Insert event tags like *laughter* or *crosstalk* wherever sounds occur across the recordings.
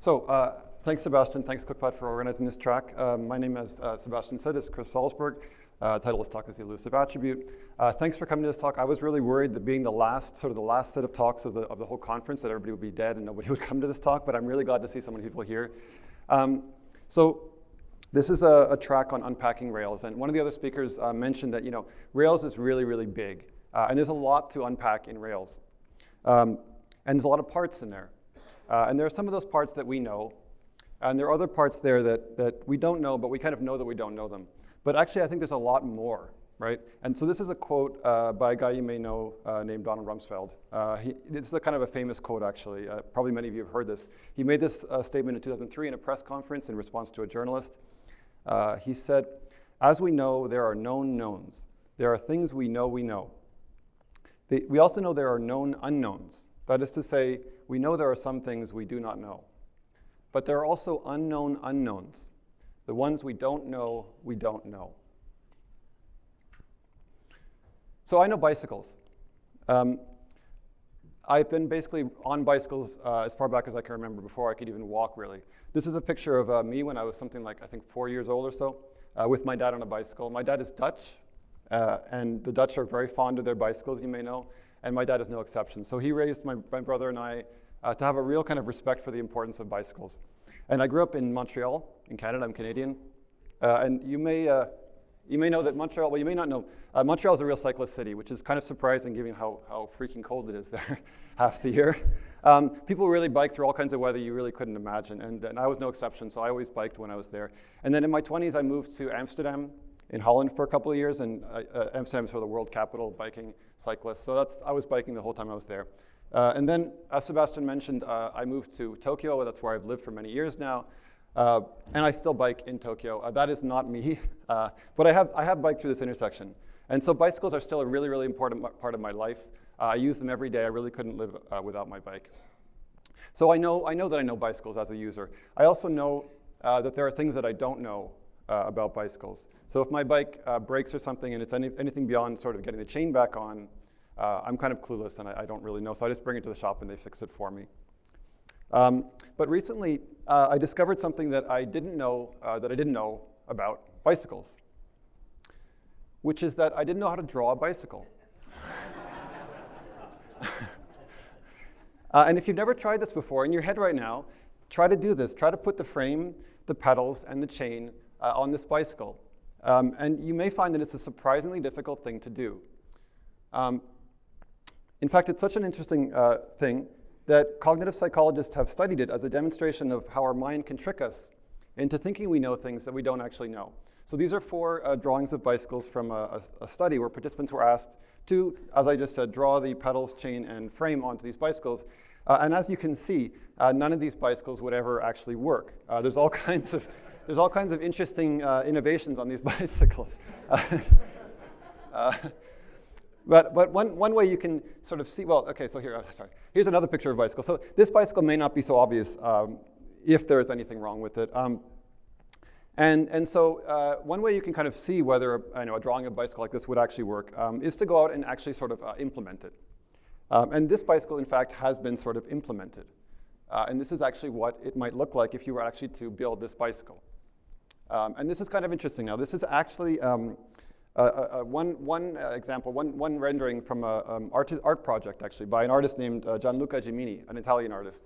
So uh, thanks, Sebastian. Thanks, Cookpad, for organizing this track. Um, my name, as uh, Sebastian said, is Chris Salzberg. Uh, title of this talk is the elusive attribute. Uh, thanks for coming to this talk. I was really worried that being the last, sort of the last set of talks of the, of the whole conference, that everybody would be dead and nobody *laughs* would come to this talk, but I'm really glad to see so many people here. Um, so this is a, a, track on unpacking Rails, and one of the other speakers uh, mentioned that you know Rails is really, really big, uh, and there's a lot to unpack in Rails. Um, and there's a lot of parts in there. Uh, and there are some of those parts that we know, and there are other parts there that, that we don't know, but we kind of know that we don't know them. But actually, I think there's a lot more, right? And so this is a quote uh, by a guy you may know uh, named Donald Rumsfeld. Uh, he, this is a kind of a famous quote, actually. Uh, probably many of you have heard this. He made this uh, statement in 2003 in a press conference in response to a journalist. He said, as we know, there are known knowns. There are things we know we know. The, we also know there are known unknowns. That is to say, we know there are some things we do not know. But there are also unknown unknowns. The ones we don't know, we don't know. So I know bicycles. Um, I've been basically on bicycles uh, as far back as I can remember before I could even walk, really. This is a picture of uh, me when I was something like, I think, four years old or so, uh, with my dad on a bicycle. My dad is Dutch, uh, and the Dutch are very fond of their bicycles, you may know, and my dad is no exception. So he raised my, my brother and I uh, to have a real kind of respect for the importance of bicycles. And I grew up in Montreal, in Canada. I'm Canadian. Uh, and you may, uh, you may know that Montreal, well, you may not know, uh, Montreal is a real cyclist city, which is kind of surprising given how, how freaking cold it is *laughs* there half the year. Um, people really bike through all kinds of weather you really couldn't imagine, and, and I was no exception, so I always biked when I was there. And then in my 20s, I moved to Amsterdam in Holland for a couple of years, and uh, uh, Amsterdam is sort of the world capital of biking cyclists, so that's, I was biking the whole time I was there. Uh, and then, as Sebastian mentioned, uh, I moved to Tokyo. That's where I've lived for many years now. Uh, and I still bike in Tokyo. Uh, that is not me, *laughs* uh, but I have, I have biked through this intersection. And so bicycles are still a really, really important part of my life. Uh, I use them every day. I really couldn't live without my bike. So I know, I know that I know bicycles as a user. I also know that there are things that I don't know about bicycles. So if my bike breaks or something and it's any, anything beyond sort of getting the chain back on, uh, I'm kind of clueless and I, I, don't really know, so I just bring it to the shop and they fix it for me. Um, but recently, uh, I discovered something that I didn't know, uh, that I didn't know about bicycles, which is that I didn't know how to draw a bicycle. *laughs* Uh, and if you've never tried this before, in your head right now, try to do this. Try to put the frame, the pedals, and the chain uh, on this bicycle. Um, and you may find that it's a surprisingly difficult thing to do. Um, in fact, it's such an interesting uh, thing that cognitive psychologists have studied it as a demonstration of how our mind can trick us into thinking we know things that we don't actually know. So these are four uh, drawings of bicycles from a, a, a, study where participants were asked to, as I just said, draw the pedals, chain, and frame onto these bicycles. Uh, and as you can see, uh, none of these bicycles would ever actually work. Uh, there's all *laughs* kinds of there's all kinds of interesting uh, innovations on these *laughs* bicycles. *laughs* Uh, but, but one, one way you can sort of see, well, okay, so here, uh, sorry. Here's another picture of a bicycle. So this bicycle may not be so obvious um, if there is anything wrong with it. Um, and, and so uh, one way you can kind of see whether I know, a drawing of a bicycle like this would actually work um, is to go out and actually sort of uh, implement it. Um, and this bicycle, in fact, has been sort of implemented. Uh, and this is actually what it might look like if you were actually to build this bicycle. Um, and this is kind of interesting now. This is actually um, uh, uh, uh, one, one example, one, one rendering from an um, art, art project, actually, by an artist named Gianluca Gimini, an Italian artist.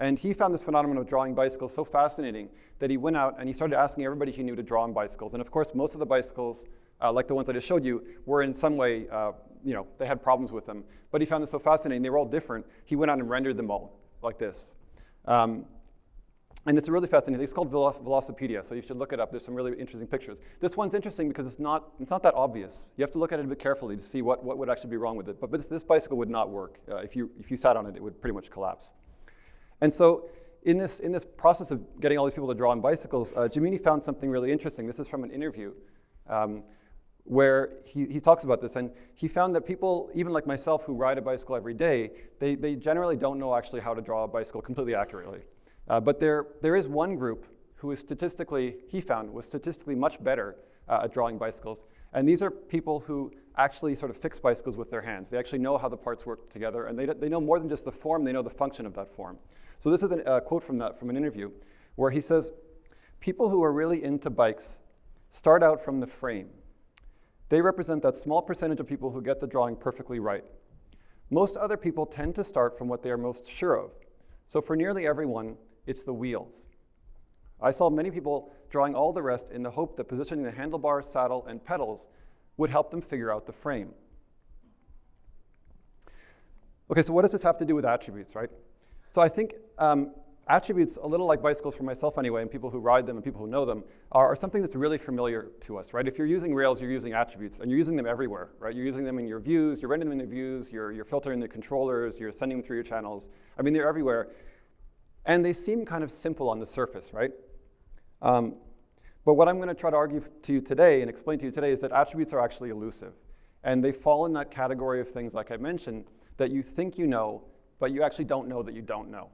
And he found this phenomenon of drawing bicycles so fascinating that he went out and he started asking everybody he knew to draw on bicycles. And of course, most of the bicycles, uh, like the ones I just showed you, were in some way, uh, you know, they had problems with them. But he found this so fascinating, they were all different. He went out and rendered them all like this. Um, and it's really fascinating. It's called Velocipedia, so you should look it up. There's some really interesting pictures. This one's interesting because it's not, it's not that obvious. You have to look at it a bit carefully to see what, what would actually be wrong with it. But this, this bicycle would not work. Uh, if, you, if you sat on it, it would pretty much collapse. And so in this, in this process of getting all these people to draw on bicycles, uh, Gimini found something really interesting. This is from an interview um, where he, he talks about this. And he found that people, even like myself, who ride a bicycle every day, they, they generally don't know actually how to draw a bicycle completely accurately. Uh, but there, there is one group who is statistically, he found, was statistically much better uh, at drawing bicycles. And these are people who actually sort of fix bicycles with their hands. They actually know how the parts work together, and they, they know more than just the form, they know the function of that form. So this is a uh, quote from, that, from an interview where he says, people who are really into bikes start out from the frame. They represent that small percentage of people who get the drawing perfectly right. Most other people tend to start from what they are most sure of. So for nearly everyone, it's the wheels. I saw many people drawing all the rest in the hope that positioning the handlebar, saddle, and pedals would help them figure out the frame. Okay, so what does this have to do with attributes, right? So I think um, attributes, a little like bicycles for myself anyway, and people who ride them and people who know them, are, are, something that's really familiar to us, right? If you're using Rails, you're using attributes, and you're using them everywhere, right? You're using them in your views, you're rendering them in the views, you're, you're filtering the controllers, you're sending them through your channels. I mean, they're everywhere. And they seem kind of simple on the surface, right? Um, but what I'm going to try to argue to you today and explain to you today is that attributes are actually elusive. And they fall in that category of things, like I mentioned, that you think you know, but you actually don't know that you don't know.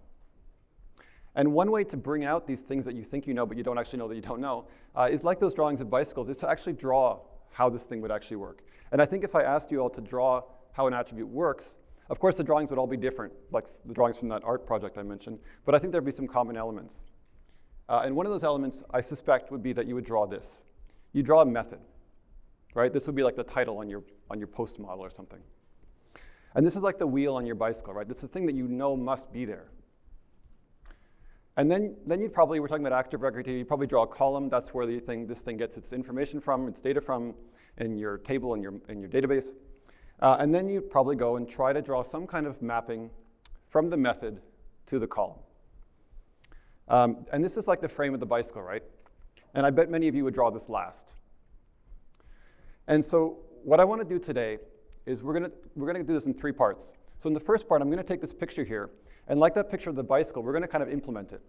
And one way to bring out these things that you think you know, but you don't actually know that you don't know, uh, is like those drawings of bicycles, is to actually draw how this thing would actually work. And I think if I asked you all to draw how an attribute works, of course the drawings would all be different, like the drawings from that art project I mentioned, but I think there'd be some common elements. Uh, and one of those elements, I suspect, would be that you would draw this. You draw a method, right? This would be like the title on your, on your post model or something. And this is like the wheel on your bicycle, right? It's the thing that you know must be there. And then, then you'd probably, we're talking about active record here, you'd probably draw a column. That's where the thing, this thing gets its information from, its data from, in your table, in your, in your database. Uh, and then you'd probably go and try to draw some kind of mapping from the method to the column. Um, and this is like the frame of the bicycle, right? And I bet many of you would draw this last. And so what I want to do today is we're going to we're gonna do this in three parts. So in the first part, I'm going to take this picture here, and like that picture of the bicycle, we're going to kind of implement it.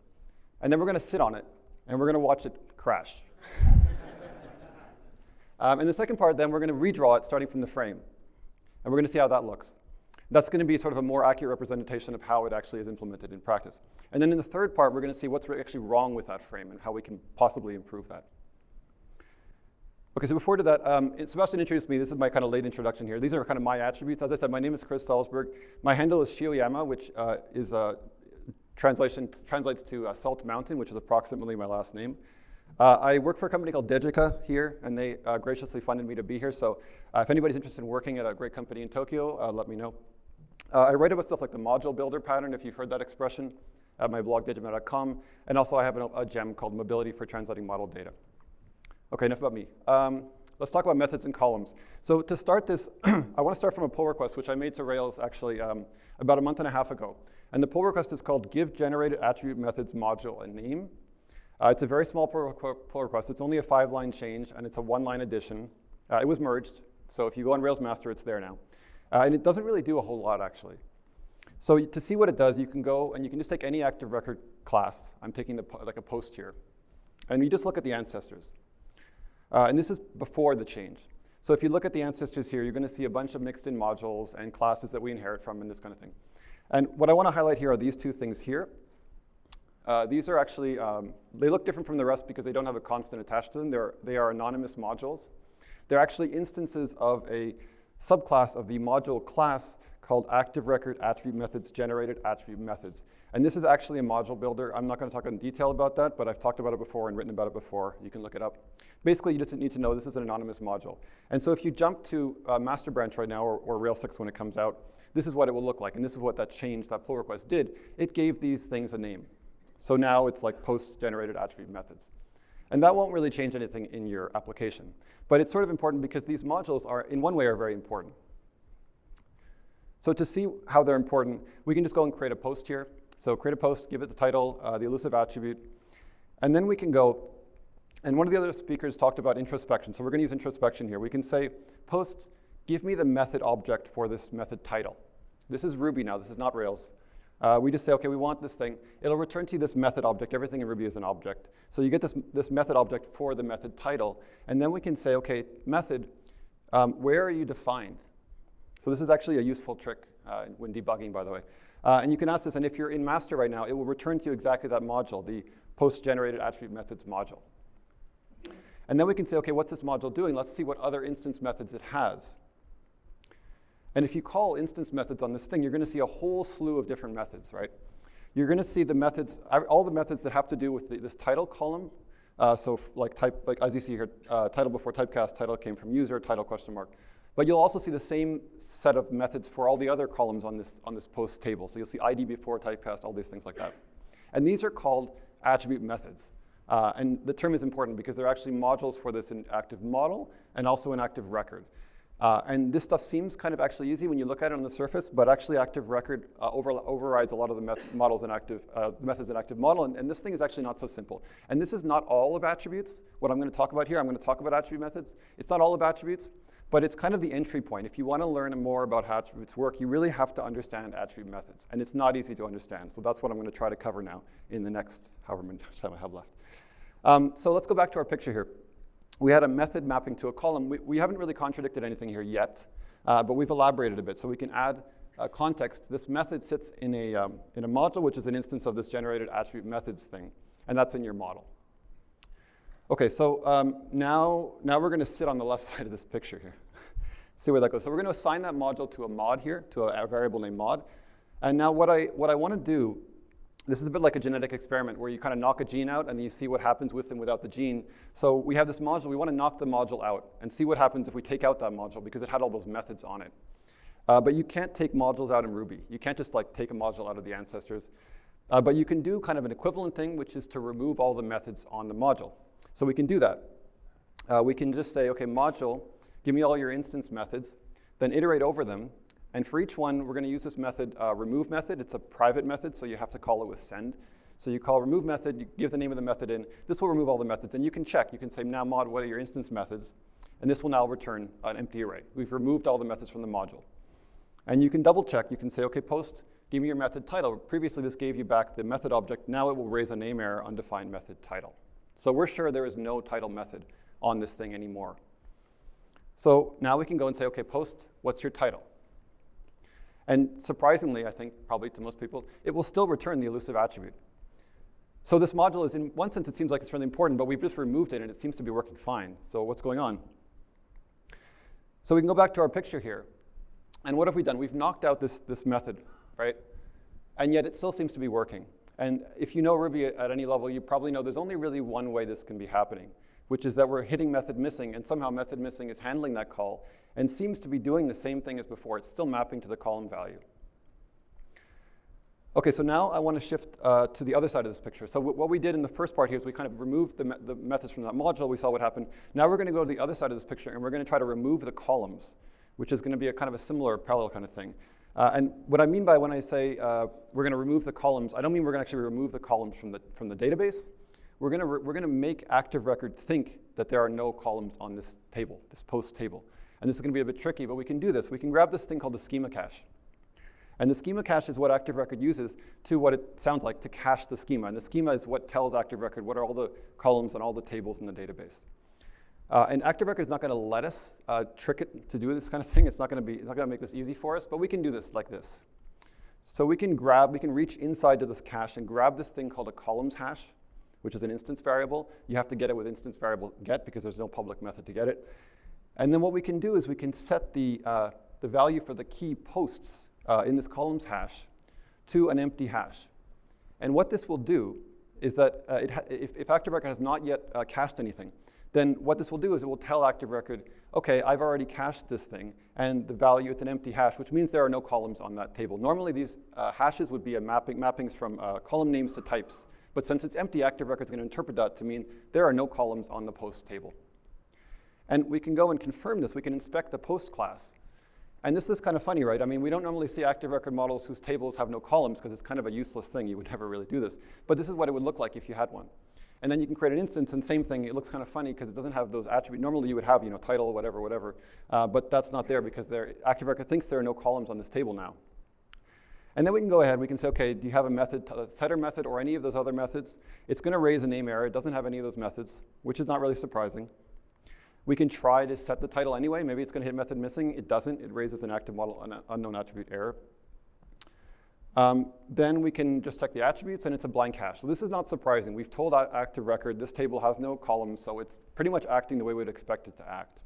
And then we're going to sit on it, and we're going to watch it crash. *laughs* um, in the second part, then, we're going to redraw it starting from the frame. And we're going to see how that looks. That's going to be sort of a more accurate representation of how it actually is implemented in practice. And then in the third part, we're going to see what's actually wrong with that frame and how we can possibly improve that. Okay, so before to that, um, Sebastian introduced me. This is my kind of late introduction here. These are kind of my attributes. As I said, my name is Chris Salzberg. My handle is Shioyama, which uh, is a translation translates to uh, Salt Mountain, which is approximately my last name. Uh, I work for a company called Degica here, and they uh, graciously funded me to be here. So uh, if anybody's interested in working at a great company in Tokyo, uh, let me know. Uh, I write about stuff like the module builder pattern, if you've heard that expression, at my blog, dejimata.com. And also I have a, a, gem called Mobility for Translating Model Data. Okay, enough about me. Um, let's talk about methods and columns. So to start this, *clears throat* I want to start from a pull request, which I made to Rails actually um, about a month and a half ago. And the pull request is called give generated attribute methods module a name. Uh, it's a very small pull, request. It's only a five-line change, and it's a one-line addition. Uh, it was merged, so if you go on Rails master, it's there now. Uh, and it doesn't really do a whole lot, actually. So to see what it does, you can go and you can just take any active record class. I'm taking the, like a post here. And you just look at the ancestors. Uh, and this is before the change. So if you look at the ancestors here, you're going to see a bunch of mixed in modules and classes that we inherit from and this kind of thing. And what I want to highlight here are these two things here. Uh, these are actually, um, they look different from the rest because they don't have a constant attached to them. They're, they are anonymous modules. They're actually instances of a subclass of the module class called active record attribute methods generated attribute methods. And this is actually a module builder. I'm not going to talk in detail about that, but I've talked about it before and written about it before. You can look it up. Basically, you just need to know this is an anonymous module. And so if you jump to uh, master branch right now, or, or Rails 6 when it comes out, this is what it will look like. And this is what that change, that pull request did. It gave these things a name. So now it's like post-generated attribute methods. And that won't really change anything in your application. But it's sort of important because these modules are, in one way, are very important. So to see how they're important, we can just go and create a post here. So create a post, give it the title, uh, the elusive attribute, and then we can go, and one of the other speakers talked about introspection, so we're gonna use introspection here. We can say, post, give me the method object for this method title. This is Ruby now, this is not Rails. Uh, we just say, okay, we want this thing. It'll return to you this method object. Everything in Ruby is an object. So you get this, this method object for the method title. And then we can say, okay, method, um, where are you defined? So this is actually a useful trick uh, when debugging, by the way. Uh, and you can ask this, and if you're in master right now, it will return to you exactly that module, the post-generated attribute methods module. And then we can say, okay, what's this module doing? Let's see what other instance methods it has. And if you call instance methods on this thing, you're going to see a whole slew of different methods, right? You're going to see the methods, all the methods that have to do with the, this title column. Uh, so like type, like as you see here, uh, title before typecast, title came from user, title question mark. But you'll also see the same set of methods for all the other columns on this, on this post table. So you'll see ID before typecast, all these things like that. And these are called attribute methods. Uh, and the term is important because they're actually modules for this in active model and also in active record. Uh, and this stuff seems kind of actually easy when you look at it on the surface, but actually active record uh, over, overrides a lot of the models in active, uh, methods in active model, and, and, this thing is actually not so simple. And this is not all of attributes. What I'm gonna talk about here, I'm gonna talk about attribute methods. It's not all of attributes, but it's kind of the entry point. If you wanna learn more about how attributes work, you really have to understand attribute methods, and it's not easy to understand. So that's what I'm gonna try to cover now in the next however much *laughs* time I have left. Um, so let's go back to our picture here we had a method mapping to a column. We, we haven't really contradicted anything here yet, uh, but we've elaborated a bit. So we can add uh, context. This method sits in a, um, in a module, which is an instance of this generated attribute methods thing, and that's in your model. Okay, so um, now, now we're going to sit on the left *laughs* side of this picture here. *laughs* See where that goes. So we're going to assign that module to a mod here, to a, a variable named mod. And now what I, what I want to do this is a bit like a genetic experiment where you kind of knock a gene out and you see what happens with and without the gene. So we have this module, we want to knock the module out and see what happens if we take out that module because it had all those methods on it. Uh, but you can't take modules out in Ruby. You can't just like take a module out of the ancestors. Uh, but you can do kind of an equivalent thing, which is to remove all the methods on the module. So we can do that. Uh, we can just say, okay, module, give me all your instance methods, then iterate over them, and for each one, we're going to use this method, uh, remove method. It's a private method, so you have to call it with send. So you call remove method, you give the name of the method in. This will remove all the methods, and you can check. You can say, now mod, what are your instance methods? And this will now return an empty array. We've removed all the methods from the module. And you can double check. You can say, OK, post, give me your method title. Previously, this gave you back the method object. Now it will raise a name error, undefined method title. So we're sure there is no title method on this thing anymore. So now we can go and say, OK, post, what's your title? And surprisingly, I think probably to most people, it will still return the elusive attribute. So this module is, in one sense, it seems like it's really important, but we've just removed it and it seems to be working fine. So what's going on? So we can go back to our picture here. And what have we done? We've knocked out this, this method, right? And yet it still seems to be working. And if you know Ruby at any level, you probably know there's only really one way this can be happening, which is that we're hitting method missing, and somehow method missing is handling that call, and seems to be doing the same thing as before. It's still mapping to the column value. Okay, so now I want to shift uh, to the other side of this picture. So what we did in the first part here is we kind of removed the, me the methods from that module. We saw what happened. Now we're going to go to the other side of this picture, and we're going to try to remove the columns, which is going to be a kind of a similar parallel kind of thing. Uh, and what I mean by when I say uh, we're going to remove the columns, I don't mean we're going to actually remove the columns from the, from the database. We're going to we're to make Active Record think that there are no columns on this table, this post table. And this is going to be a bit tricky, but we can do this. We can grab this thing called the schema cache. And the schema cache is what Active Record uses to what it sounds like, to cache the schema. And the schema is what tells Active Record what are all the columns and all the tables in the database. Uh, and Active Record is not going to let us uh, trick it to do this kind of thing. It's not going to be, it's not going to make this easy for us, but we can do this like this. So we can grab, we can reach inside to this cache and grab this thing called a columns hash, which is an instance variable. You have to get it with instance variable get because there's no public method to get it. And then what we can do is we can set the, uh, the value for the key posts uh, in this columns hash to an empty hash. And what this will do is that uh, if, if Active Record has not yet uh, cached anything, then what this will do is it will tell Active Record, okay, I've already cached this thing, and the value, it's an empty hash, which means there are no columns on that table. Normally these uh, hashes would be a mapping, mappings from uh, column names to types, but since it's empty, Active Record is going to interpret that to mean there are no columns on the post table. And we can go and confirm this. We can inspect the post class. And this is kind of funny, right? I mean, we don't normally see active record models whose tables have no columns because it's kind of a useless thing. You would *laughs* never really do this. But this is what it would look like if you had one. And then you can create an instance, and same thing, it looks kind of funny because it doesn't have those attributes. Normally you would have, you know, title, whatever, whatever. Uh, but that's not there because active record thinks there are no columns on this table now. And then we can go ahead, we can say, okay, do you have a method, a setter method or any of those other methods? It's going to raise a name error. It doesn't have any of those methods, which is not really surprising. We can try to set the title anyway. Maybe it's going to hit method missing. It doesn't. It raises an active model an unknown attribute error. Um, then we can just check the attributes and it's a blank hash. So this is not surprising. We've told active record this table has no columns, so it's pretty much acting the way we'd expect it to act.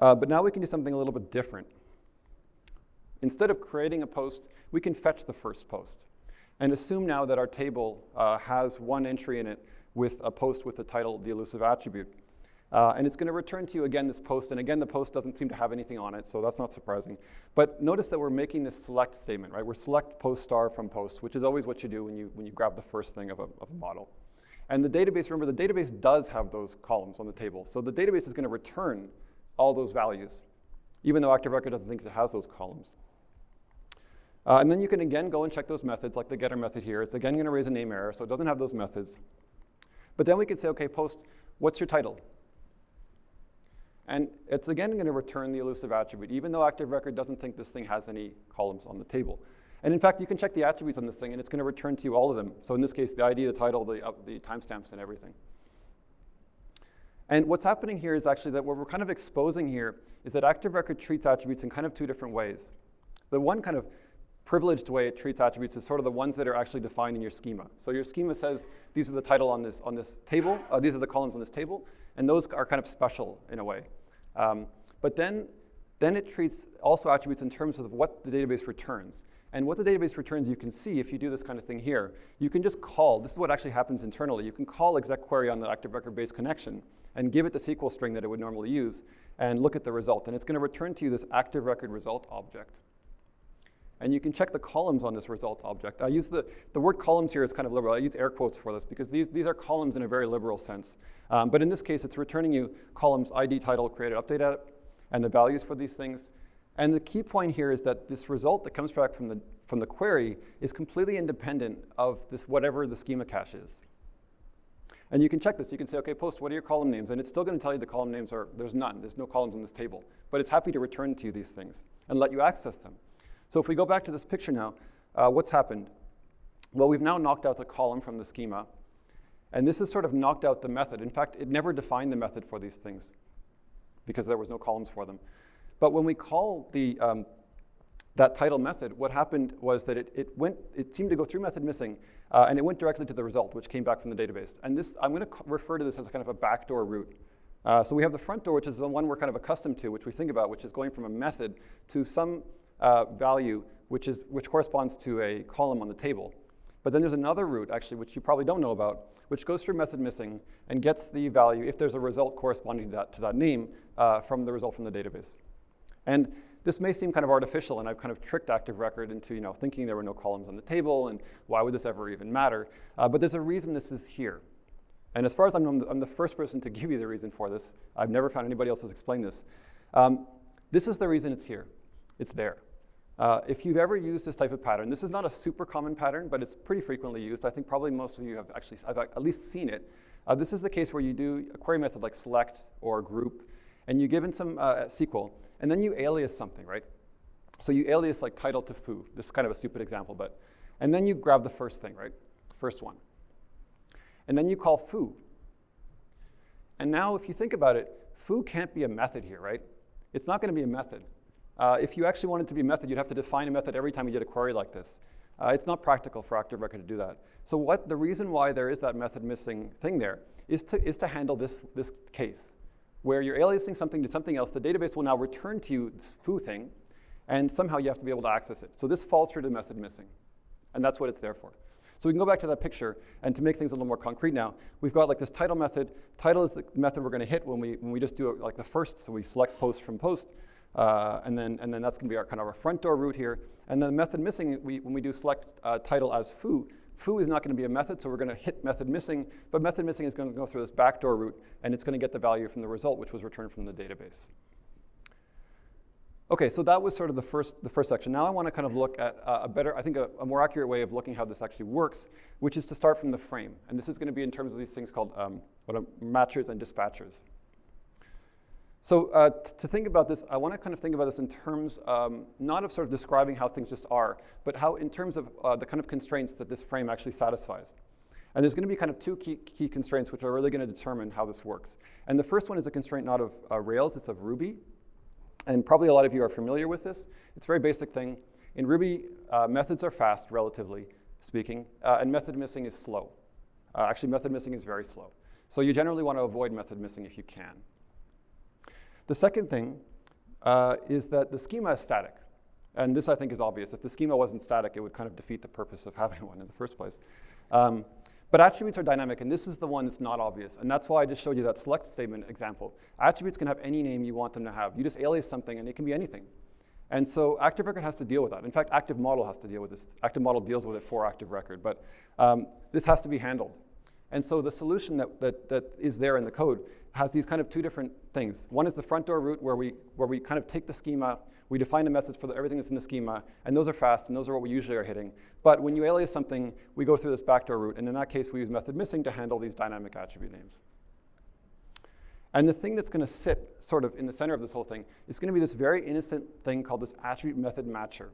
Uh, but now we can do something a little bit different. Instead of creating a post, we can fetch the first post and assume now that our table uh, has one entry in it with a post with the title, the elusive attribute. Uh, and it's going to return to you again this post, and again the post doesn't seem to have anything on it, so that's not surprising. But notice that we're making this select statement, right? We're select post star from post, which is always what you do when you, when you grab the first thing of a, of a model. And the database, remember, the database does have those columns on the table. So the database is going to return all those values, even though Active Record doesn't think it has those columns. Uh, and then you can again go and check those methods, like the getter method here. It's again going to raise a name error, so it doesn't have those methods. But then we can say, OK, post, what's your title? And it's again going to return the elusive attribute, even though Active Record doesn't think this thing has any columns on the table. And in fact, you can check the attributes on this thing, and it's going to return to you all of them. So in this case, the ID, the title, the, uh, the timestamps, and everything. And what's happening here is actually that what we're kind of exposing here is that Active Record treats attributes in kind of two different ways. The one kind of privileged way it treats attributes is sort of the ones that are actually defined in your schema. So your schema says these are the title on this, on this table, uh, these are the columns on this table, and those are kind of special in a way. Um, but then, then it treats also attributes in terms of what the database returns. And what the database returns, you can see if you do this kind of thing here. You can just call, this is what actually happens internally. You can call exec query on the active record based connection and give it the SQL string that it would normally use and look at the result. And it's going to return to you this active record result object. And you can check the columns on this result object. I use the, the word columns here is kind of liberal. I use air quotes for this because these, these are columns in a very liberal sense. Um, but in this case, it's returning you columns ID, title, created, updated, and the values for these things. And the key point here is that this result that comes back from the, from the query is completely independent of this whatever the schema cache is. And you can check this. You can say, OK, post, what are your column names? And it's still going to tell you the column names are, there's none. There's no columns in this table. But it's happy to return to you these things and let you access them. So if we go back to this picture now, uh, what's happened? Well, we've now knocked out the column from the schema. And this has sort of knocked out the method. In fact, it never defined the method for these things because there was no columns for them. But when we call the, um, that title method, what happened was that it, it, went, it seemed to go through method missing, uh, and it went directly to the result, which came back from the database. And this, I'm going to refer to this as kind of a backdoor route. Uh, so we have the front door, which is the one we're kind of accustomed to, which we think about, which is going from a method to some uh, value which, is, which corresponds to a column on the table. But then there's another route, actually, which you probably don't know about, which goes through method missing and gets the value, if there's a result corresponding to that, to that name, uh, from the result from the database. And this may seem kind of artificial, and I've kind of tricked Active Record into you know, thinking there were no columns on the table, and why would this ever even matter? Uh, but there's a reason this is here. And as far as I'm, I'm the, I'm the, first person to *laughs* give you the reason for this. I've never found anybody else who's explained this. Um, this is the reason it's here. It's there. Uh, if you've ever used this type of pattern, this is not a super common pattern, but it's pretty frequently used. I think probably most of you have actually, I've at least seen it. Uh, this is the case where you do a query method like select or group, and you give in some uh, SQL, and then you alias something, right? So you alias like title to foo. This is kind of a stupid example, but, and then you grab the first thing, right? First one. And then you call foo. And now if you think about it, foo can't be a method here, right? It's not going to be a method. Uh, if you actually wanted to be a method, you'd have to define a method every time you did a query like this. Uh, it's not practical for Active Record to do that. So what the reason why there is that method missing thing there is to, is to handle this, this case, where you're aliasing something to something else. The database will now return to you this foo thing, and somehow you have to be able to access it. So this falls through to method missing, and that's what it's there for. So we can go back to that picture, and to make things a little more concrete now, we've got like this title method. Title is the method we're going to hit when we, when we just do it like the first, so we select post from post. Uh, and, then, and then that's going to be our kind of our front door route here. And then the method missing, we, when we do select uh, title as foo, foo is not going to be a method, so we're going to hit method missing, but method missing is going to go through this backdoor route, and it's going to get the value from the result, which was returned from the database. Okay, so that was sort of the first, the first section. Now I want to kind of look at uh, a better, I think a, a, more accurate way of looking how this actually works, which is to start from the frame. And this is going to be in terms of these things called um, what are matchers and dispatchers. So uh, to think about this, I want to kind of think about this in terms um, not of sort of describing how things just are, but how in terms of uh, the kind of constraints that this frame actually satisfies. And there's going to be kind of two key, key constraints which are really going to determine how this works. And the first one is a constraint not of uh, Rails, it's of Ruby. And probably a lot of you are familiar with this. It's a very basic thing. In Ruby, uh, methods are fast, relatively speaking, uh, and method missing is slow. Uh, actually, method missing is very slow. So you generally want to avoid method missing if you can. The second thing uh, is that the schema is static. And this, I think, is obvious. If the schema wasn't static, it would kind of defeat the purpose of *laughs* having one in the first place. Um, but attributes are dynamic, and this is the one that's not obvious. And that's why I just showed you that select statement example. Attributes can have any name you want them to have. You just alias something, and it can be anything. And so Active Record has to deal with that. In fact, Active Model has to deal with this. Active Model deals with it for Active Record. But um, this has to be handled. And so the solution that, that, that is there in the code has these kind of two different things. One is the front door route where we, where we kind of take the schema, we define a message for the, everything that's in the schema, and those are fast, and those are what we usually are hitting. But when you alias something, we go through this backdoor route, and in that case, we use method missing to handle these dynamic attribute names. And the thing that's going to sit sort of in the center of this whole thing is going to be this very innocent thing called this attribute method matcher.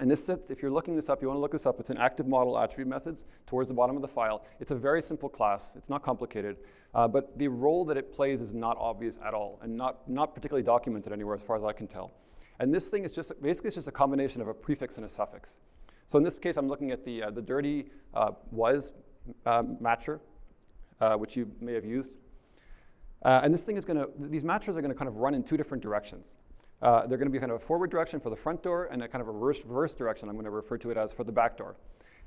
And this sits, if you're looking this up, you want to look this up, it's an active model attribute methods towards the bottom of the file. It's a very simple class, it's not complicated, uh, but the role that it plays is not obvious at all and not, not particularly documented anywhere as far as I can tell. And this thing is just, basically it's just a combination of a prefix and a suffix. So in this case, I'm looking at the, uh, the dirty uh, was uh, matcher, uh, which you may have used. Uh, and this thing is going to, these matchers are going to kind of run in two different directions. Uh, they're going to be kind of a forward direction for the front door and a kind of a reverse, reverse direction, I'm going to refer to it as for the back door.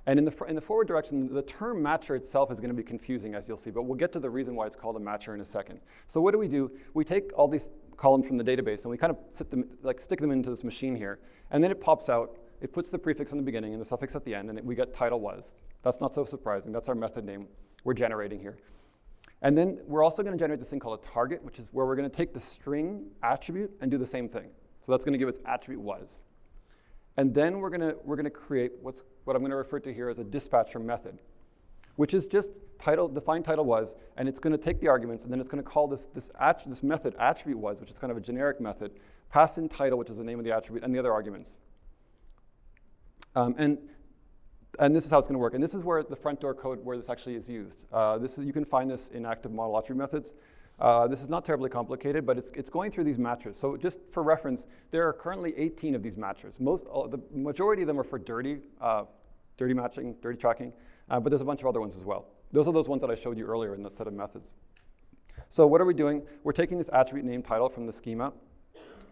And in the, in the forward direction, the term matcher itself is going to be confusing, as you'll see, but we'll get to the reason why it's called a matcher in a second. So what do we do? We take all these columns from the database and we kind of them, like stick them into this machine here, and then it pops out, it puts the prefix in the beginning and the suffix at the end, and it, we get title was. That's not so surprising. That's our method name we're generating here. And then we're also going to generate this thing called a target, which is where we're going to take the string attribute and do the same thing. So that's going to give us attribute was. And then we're going to, we're going to create what's, what I'm going to refer to here as a dispatcher method, which is just title, define title was, and it's going to take the arguments, and then it's going to call this, this, this method attribute was, which is kind of a generic method, pass in title, which is the name of the attribute, and the other arguments. Um, and and this is how it's going to work. And this is where the front door code where this actually is used. Uh, this is, you can find this in active model attribute methods. Uh, this is not terribly complicated, but it's, it's going through these matchers. So just for reference, there are currently 18 of these matchers. Most, uh, the majority of them are for dirty, uh, dirty matching, dirty tracking, uh, but there's a bunch of other ones as well. Those are those ones that I showed you earlier in the set of methods. So what are we doing? We're taking this attribute name title from the schema.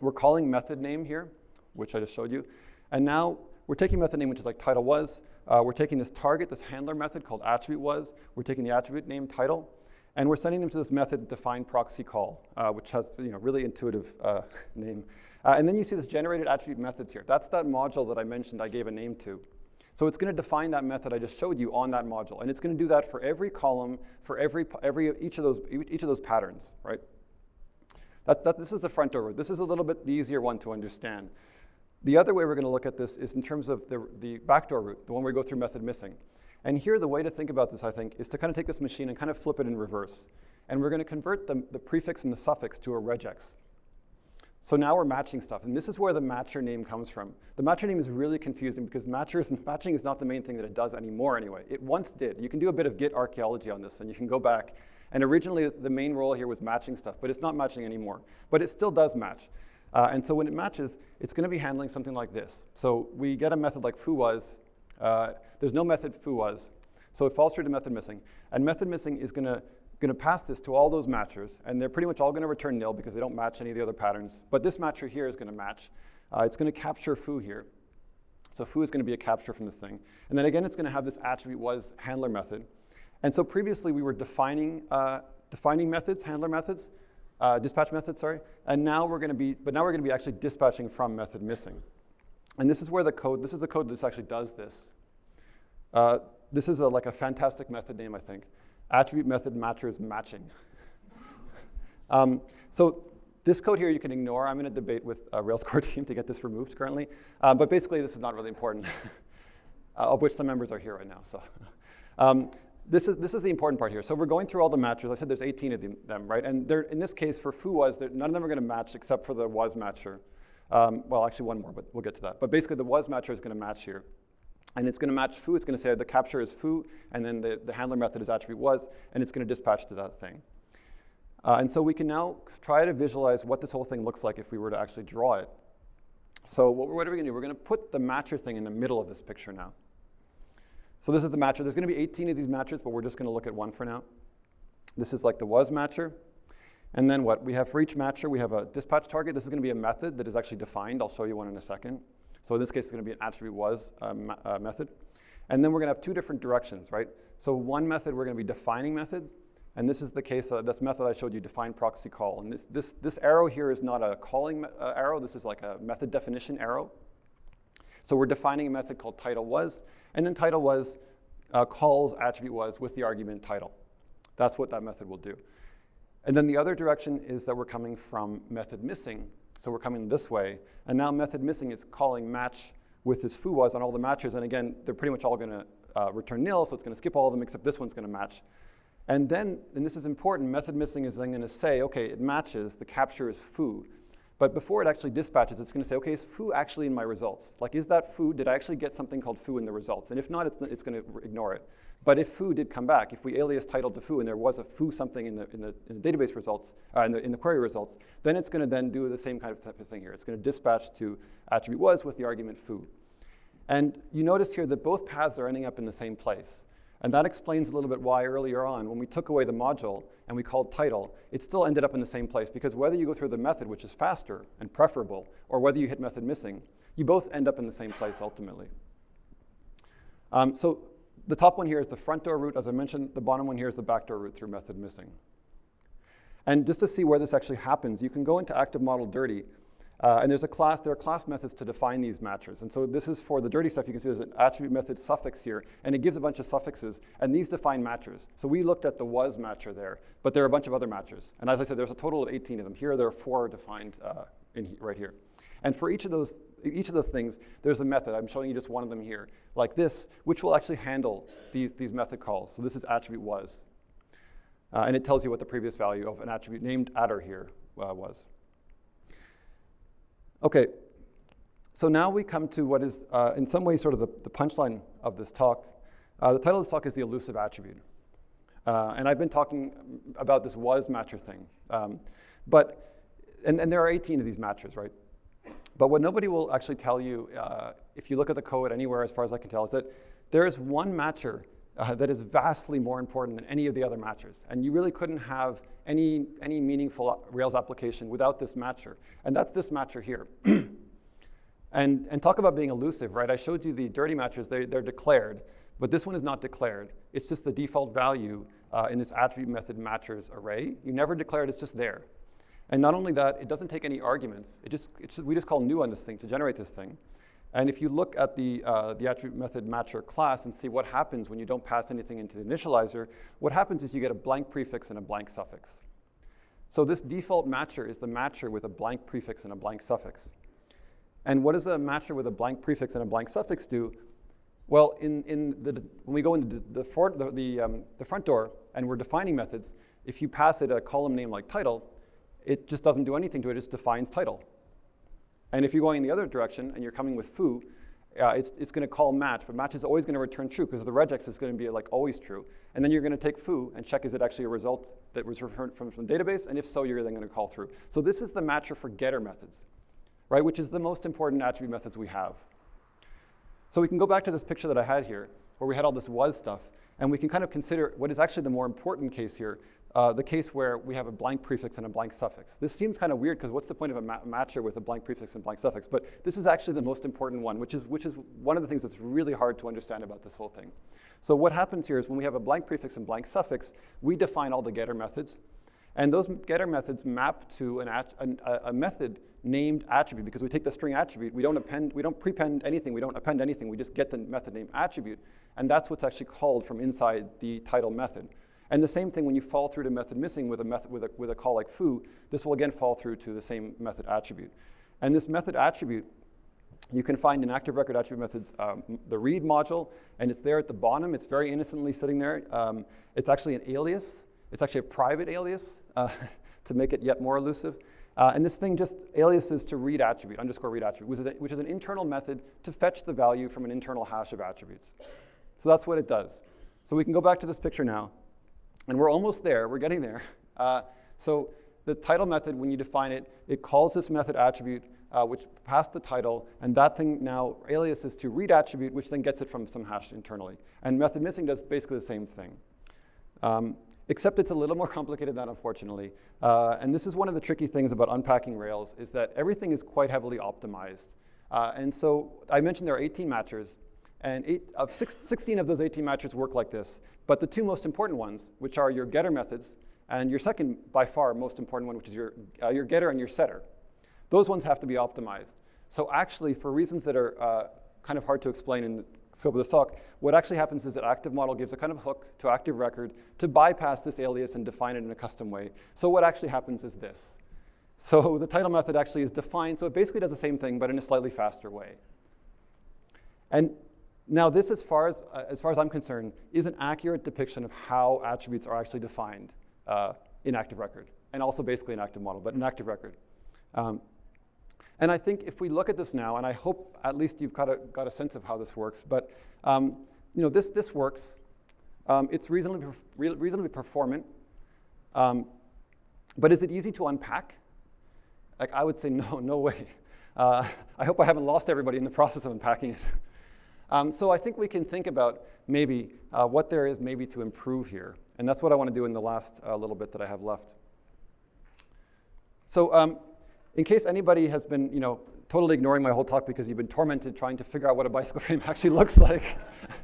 We're calling method name here, which I just showed you. And now we're taking method name, which is like title was. Uh, we're taking this target, this handler method called attribute was. We're taking the attribute name title, and we're sending them to this method define proxy call, uh, which has you know really intuitive uh, *laughs* name. Uh, and then you see this generated attribute methods here. That's that module that I mentioned I gave a name to. So it's going to define that method I just showed you on that module, and it's going to do that for every column, for every every each of those each of those patterns, right? That, that, this is the front door. This is a little bit the easier one to understand. The other way we're going to look at this is in terms of the, the backdoor route, the one where we go through method missing. And here, the way to think about this, I think, is to kind of take this machine and kind of flip it in reverse. And we're going to convert the, the prefix and the suffix to a regex. So now we're matching stuff, and this is where the matcher name comes from. The matcher name is really confusing because matchers, *laughs* matching is not the main thing that it does anymore anyway. It once did. You can do a bit of Git archaeology on this, and you can go back. And originally, the main role here was matching stuff, but it's not matching anymore. But it still does match. Uh, and so when it matches, it's going to be handling something like this. So we get a method like foo was. Uh, there's no method foo was. So it falls through to method missing. And method missing is going to pass this to all those matchers, and they're pretty much all going to return nil because they don't match any of the other patterns. But this matcher here is going to match. Uh, it's going to capture foo here. So foo is going to be a capture from this thing. And then again, it's going to have this attribute was handler method. And so previously we were defining, uh, defining methods, handler methods, uh, dispatch method, sorry. And now we're going to be, but now we're going to be actually dispatching from method missing. And this is where the code, this is the code that actually does this. Uh, this is a, like a fantastic method name, I think. Attribute method matchers matching. *laughs* um, so this code here you can ignore. I'm in a debate with a Rails *laughs* core team to get this removed currently. Uh, but basically, this is not really important, *laughs* uh, of which some members are here right now. So. Um, this is, this is the important part here. So we're going through all the matchers. I said there's 18 of them, right? And in this case, for foo was, none of them are going to match except for the was matcher. Um, well, actually one more, but we'll get to that. But basically, the was matcher is going to match here. And it's going to match foo. It's going to say the capture is foo, and then the, the handler method is attribute was, and it's going to dispatch to that thing. Uh, and so we can now try to visualize what this whole thing looks like if we were to actually draw it. So what, what are we going to do? We're going to put the matcher thing in the middle of this picture now. So this is the matcher. There's going to be 18 of these matchers, but we're just going to look at one for now. This is like the was matcher. And then what? We have for each matcher, we have a dispatch target. This is going to be a method that is actually defined. I'll show you one in a second. So in this case, it's going to be an attribute was uh, uh, method. And then we're going to have two different directions, right? So one method, we're going to be defining methods. And this is the case, uh, this method I showed you, define proxy call. And this, this, this arrow here is not a calling uh, arrow. This is like a method definition arrow. So we're defining a method called title was. And then title was uh, calls attribute was with the argument title. That's what that method will do. And then the other direction is that we're coming from method missing. So we're coming this way. And now method missing is calling match with this foo was on all the matches. And again, they're pretty much all going to uh, return nil, so it's going to skip all of them except this one's going to match. And then, and this is important, method missing is then going to say, okay, it matches, the capture is foo. But before it actually dispatches, it's going to say, okay, is foo actually in my results? Like, is that foo, did I actually get something called foo in the results? And if not, it's, it's going to ignore it. But if foo did come back, if we alias titled to foo and there was a foo something in the, in the, in the database results, uh, in, the, in the query results, then it's going to then do the same kind of type of thing here. It's going to dispatch to attribute was with the argument foo. And you notice here that both paths are ending up in the same place. And that explains a little bit why earlier on, when we took away the module and we called title, it still ended up in the same place because whether you go through the method, which is faster and preferable, or whether you hit method missing, you both end up in the same place ultimately. Um, so the top one here is the front door route. As I mentioned, the bottom one here is the back door route through method missing. And just to see where this actually happens, you can go into active model dirty uh, and there's a class, there are class methods to define these matchers. And so this is for the dirty stuff. You can see there's an attribute method suffix here, and it gives a bunch of suffixes, and these define matchers. So we looked at the was matcher there, but there are a bunch of other matchers. And as I said, there's a total of 18 of them. Here, there are four defined uh, in right here. And for each of those, each of those things, there's a method. I'm showing you just one of them here, like this, which will actually handle these, these method calls. So this is attribute was. Uh, and it tells you what the previous value of an attribute named adder here uh, was. Okay, so now we come to what is, uh, in some ways, sort of the, the punchline of this talk. Uh, the title of this talk is The Elusive Attribute. Uh, and I've been talking about this was matcher thing. Um, but, and, and there are 18 of these matchers, right? But what nobody will actually tell you, uh, if you look at the code anywhere, as far as I can tell, is that there is one matcher uh, that is vastly more important than any of the other matchers. And you really couldn't have any, any meaningful Rails application without this matcher. And that's this matcher here. *clears throat* and, and talk about being elusive, right? I showed you the dirty matchers, they, they're declared, but this one is not declared. It's just the default value uh, in this attribute method matchers array. You never declare it, it's just there. And not only that, it doesn't take any arguments. It just, just, we just call new on this thing to generate this thing. And if you look at the, uh, the attribute method matcher class and see what happens when you don't pass anything into the initializer, what happens is you get a blank prefix and a blank suffix. So this default matcher is the matcher with a blank prefix and a blank suffix. And what does a matcher with a blank prefix and a blank suffix do? Well, in, in the, when we go into the, the, the, the, um, the front door and we're defining methods, if you pass it a column name like title, it just doesn't do anything to it, it just defines title. And if you're going in the other direction and you're coming with foo, uh, it's, it's going to call match, but match is always going to return true because the regex is going to be like always true. And then you're going to take foo and check is it actually a result that was returned from, from the database, and if so, you're then going to call through. So this is the matcher for getter methods, right, which is the most important attribute methods we have. So we can go back to this picture that I had here, where we had all this was stuff, and we can kind of consider what is actually the more important case here, uh, the case where we have a blank prefix and a blank suffix. This seems kind of weird because what's the point of a ma matcher with a blank prefix and blank suffix? But this is actually the most important one, which is, which is one of the things that's really hard to understand about this whole thing. So what happens here is when we have a blank prefix and blank suffix, we define all the getter methods. And those getter methods map to an a, a method named attribute because we take the string attribute, we don't append, we don't prepend anything, we don't append anything, we just get the method name attribute, and that's what's actually called from inside the title method. And the same thing when you fall through to method missing with a, method, with a, with a call like foo, this will again fall through to the same method attribute. And this method attribute, you can find in active record attribute methods um, the read module, and it's there at the bottom. It's very innocently sitting there. Um, it's actually an alias. It's actually a private alias uh, *laughs* to make it yet more elusive. Uh, and this thing just aliases to read attribute, underscore read attribute, which is, a, which is an internal method to fetch the value from an internal hash of attributes. So that's what it does. So we can go back to this picture now. And we're almost there, we're getting there. Uh, so the title method, when you define it, it calls this method attribute uh, which passed the title, and that thing now aliases to read attribute, which then gets it from some hash internally. And method missing does basically the same thing. Um, except it's a little more complicated than that, unfortunately. Uh, and this is one of the tricky things about unpacking Rails, is that everything is quite heavily optimized. Uh, and so I mentioned there are 18 matchers, and eight, of six, 16 of those 18 matchers work like this. But the two most important ones, which are your getter methods, and your second, by far, most important one, which is your, uh, your getter and your setter, those ones have to be optimized. So actually, for reasons that are uh, kind of hard to explain in the scope of this talk, what actually happens is that active model gives a kind of hook to active record to bypass this alias and define it in a custom way. So what actually happens is this. So *laughs* the title method actually is defined, so it basically does the same thing, but in a slightly faster way. And now this, as far as, uh, as far as I'm concerned, is an accurate depiction of how attributes are actually defined uh, in active record, and also basically an active model, but an active record. Um, and I think if we look at this now, and I hope at least you've got a, got a sense of how this works, but um, you know, this, this works. Um, it's reasonably, reasonably performant. Um, but is it easy to unpack? Like, I would say no, *laughs* no way. Uh, I hope I haven't lost everybody in the process of unpacking it. Um, so I think we can think about maybe uh, what there is maybe to improve here. And that's what I want to do in the last uh, little bit that I have left. So um, in case anybody has been, you know, totally ignoring my whole talk because you've been tormented trying to figure out what a bicycle *laughs* frame actually looks like,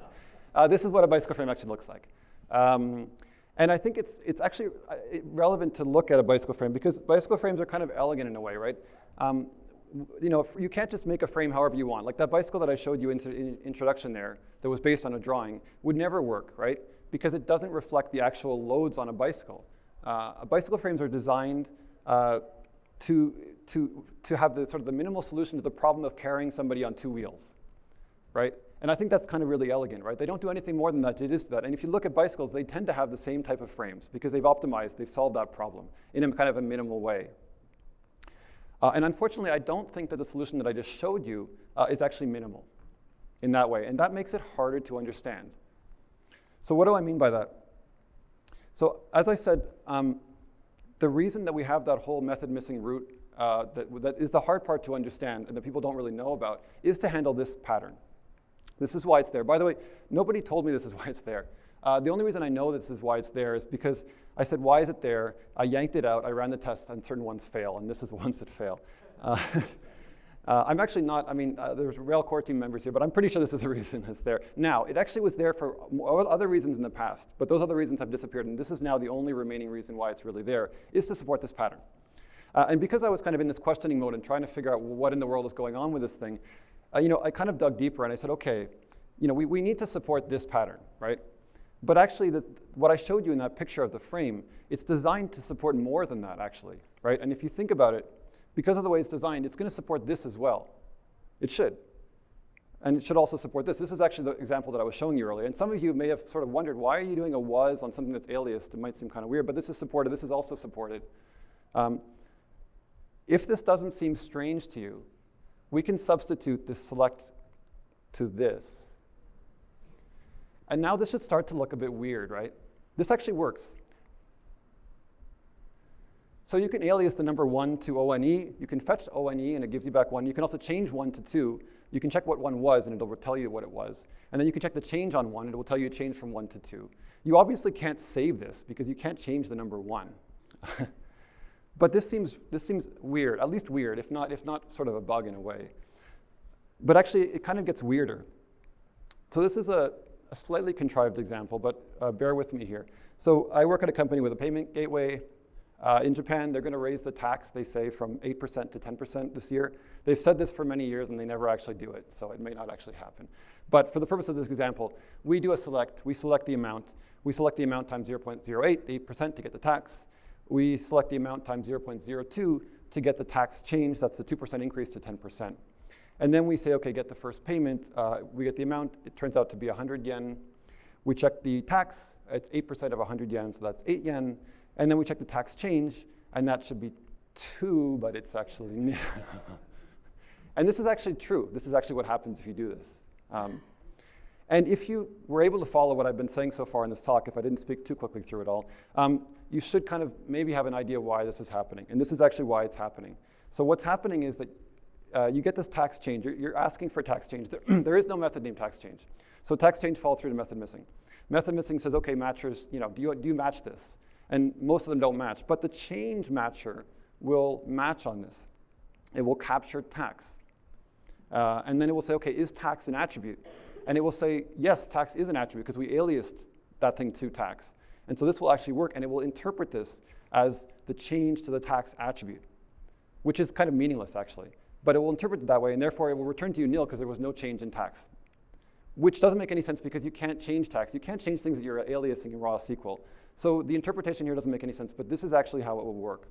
*laughs* uh, this is what a bicycle frame actually looks like. Um, and I think it's, it's actually uh, relevant to look at a bicycle frame because bicycle frames are kind of elegant in a way, right? Um, you know, you can't just make a frame however you want. Like that bicycle that I showed you in the introduction there that was based on a drawing would never work, right? Because it doesn't reflect the actual loads on a bicycle. Uh, bicycle frames are designed uh, to, to, to have the sort of the minimal solution to the problem of carrying somebody on two wheels, right? And I think that's kind of really elegant, right? They don't do anything more than that, just do that. And if you look at bicycles, they tend to have the same type of frames because they've optimized, they've solved that problem in a kind of a minimal way. Uh, and unfortunately, I don't think that the solution that I just showed you uh, is actually minimal in that way. And that makes it harder to understand. So what do I mean by that? So as I said, um, the reason that we have that whole method missing route uh, that, that is the hard part to understand and that people don't really know about is to handle this pattern. This is why it's there. By the way, nobody told me this is why it's there. Uh, the only reason I know this is why it's there is because I said, why is it there? I yanked it out, I ran the test, and certain ones fail, and this is the *laughs* ones that fail. Uh, *laughs* Uh, I'm actually not, I mean, uh, there's Rail core team members here, but I'm pretty sure this is the *laughs* reason it's there. Now, it actually was there for other reasons in the past, but those other reasons have disappeared, and this is now the only remaining reason why it's really there, is to support this pattern. Uh, and because I was kind of in this questioning mode and trying to figure out what in the world is going on with this thing, uh, you know, I kind of dug deeper and I said, okay, you know, we, we need to support this pattern, right? But actually, the, what I showed you in that picture of the frame, it's designed to support more than that, actually, right? And if you think about it, because of the way it's designed, it's going to support this as well. It should. And it should also support this. This is actually the example that I was showing you earlier. And some of you may have sort of wondered, why are you doing a was on something that's aliased? It might seem kind of weird, but this is supported. This is also supported. Um, if this doesn't seem strange to you, we can substitute this select to this. And now this should start to look a bit weird, right? This actually works. So you can alias the number 1 to ONE. You can fetch ONE, and it gives you back 1. You can also change 1 to 2. You can check what 1 was, and it'll tell you what it was. And then you can check the change on 1, and it will tell you a change from 1 to 2. You obviously can't save this, because you can't change the number 1. *laughs* but this seems, this seems weird, at least weird, if not, if not sort of a bug in a way. But actually, it kind of gets weirder. So this is a, a slightly contrived example, but uh, bear with me here. So I work at a company with a payment gateway uh, in Japan, they're going to raise the tax, they say, from 8% to 10% this year. They've said this for many years and they never actually do it, so it may not actually happen. But for the purpose of this example, we do a select, we select the amount, we select the amount times 0.08, the 8% to get the tax. We select the amount times 0.02 to get the tax change, that's the 2% increase to 10%. And then we say, okay, get the first payment. Uh, we get the amount, it turns out to be 100 yen. We check the tax, it's 8% of 100 yen, so that's 8 yen. And then we check the tax change, and that should be 2, but it's actually *laughs* And this is actually true. This is actually what happens if you do this. Um, and if you were able to follow what I've been saying so far in this talk, if I didn't speak too quickly through it all, um, you should kind of maybe have an idea why this is happening. And this is actually why it's happening. So what's happening is that uh, you get this tax change. You're, you're asking for tax change. There, *clears throat* there is no method named tax change. So tax change falls through to method missing. Method missing says, okay, matchers, you know, do you, do you match this? And most of them don't match. But the change matcher will match on this. It will capture tax. Uh, and then it will say, okay, is tax an attribute? And it will say, yes, tax is an attribute because we aliased that thing to tax. And so this will actually work, and it will interpret this as the change to the tax attribute, which is kind of meaningless, actually. But it will interpret it that way, and therefore it will return to you nil because there was no change in tax, which doesn't make any sense because you can't change tax. You can't change things that you're aliasing in raw SQL. So the interpretation here doesn't make any sense, but this is actually how it will work.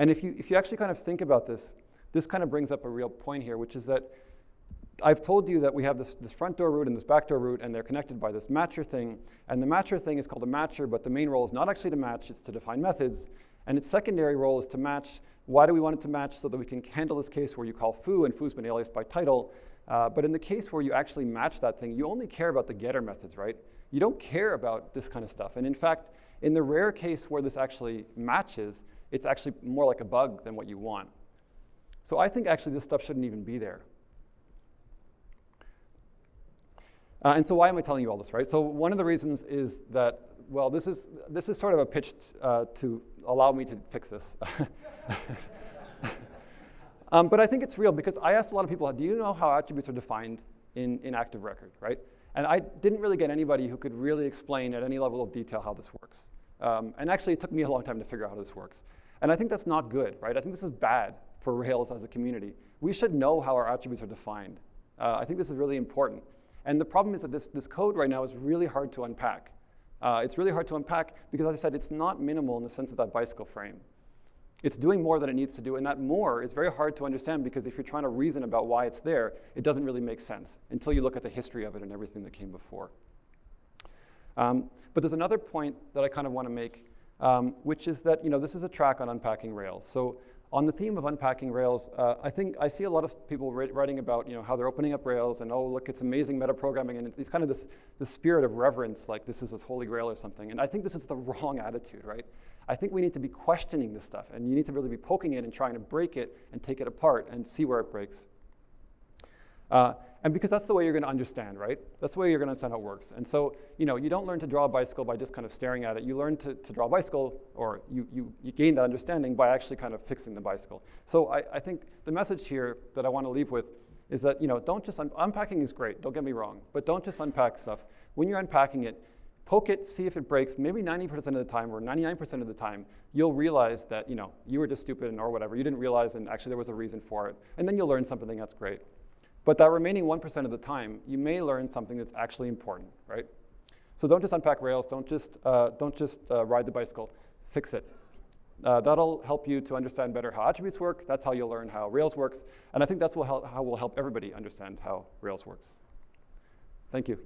And if you, if you actually kind of think about this, this kind of brings up a real point here, which is that I've told you that we have this, this front door route and this back door route, and they're connected by this matcher thing. And the matcher thing is called a matcher, but the main role is not actually to match, it's to define methods. And its secondary role is to match. Why do we want it to match? So that we can handle this case where you call foo, and foo's been aliased by title. Uh, but in the case where you actually match that thing, you only care about the getter methods, right? You don't care about this kind of stuff. And in fact, in the rare case where this actually matches, it's actually more like a bug than what you want. So I think actually this stuff shouldn't even be there. Uh, and so why am I telling you all this, right? So one of the reasons is that, well, this is, this is sort of a pitch uh, to allow me to fix this. *laughs* *laughs* um, but I think it's real because I asked a lot of people, do you know how attributes are defined in, in Active Record, right? And I didn't really get anybody who could really explain at any level of detail how this works. Um, and actually, it took me a long time to figure out how this works. And I think that's not good, right? I think this is bad for Rails as a community. We should know how our attributes are defined. Uh, I think this is really important. And the problem is that this, this code right now is really hard to unpack. Uh, it's really hard to unpack because, as I said, it's not minimal in the sense of that bicycle frame. It's doing more than it needs to do, and that more is very hard to understand because if you're trying to reason about why it's there, it doesn't really make sense until you look at the history of it and everything that came before. Um, but there's another point that I kind of want to make, um, which is that you know this is a track on unpacking Rails. So on the theme of unpacking Rails, uh, I think I see a lot of people writing about you know, how they're opening up Rails and oh, look, it's amazing metaprogramming and it's kind of this, this spirit of reverence, like this is this holy grail or something. And I think this is the *laughs* wrong attitude, right? I think we need to be questioning this stuff and you need to really be poking it and trying to break it and take it apart and see where it breaks. Uh, and because that's the way you're going to understand, right? That's the way you're going to understand how it works. And so, you know, you don't learn to draw a bicycle by just kind of staring at it. You learn to, to draw a bicycle, or you, you, you gain that understanding by actually kind of fixing the bicycle. So I, I think the message here that I want to leave with is that, you know, don't just, un unpacking is great, don't get me wrong, but don't just unpack stuff. When you're unpacking it, poke it, see if it breaks. Maybe 90% of the time or 99% of the time, you'll realize that, you know, you were just stupid or whatever. You didn't realize and actually there was a reason for it. And then you'll learn something that's great. But that remaining 1% of the time, you may learn something that's actually important, right? So don't just unpack Rails, don't just, uh, don't just uh, ride the bicycle, fix it. Uh, that'll help you to understand better how attributes work. That's how you'll learn how Rails works. And I think that's how we'll help everybody understand how Rails works. Thank you.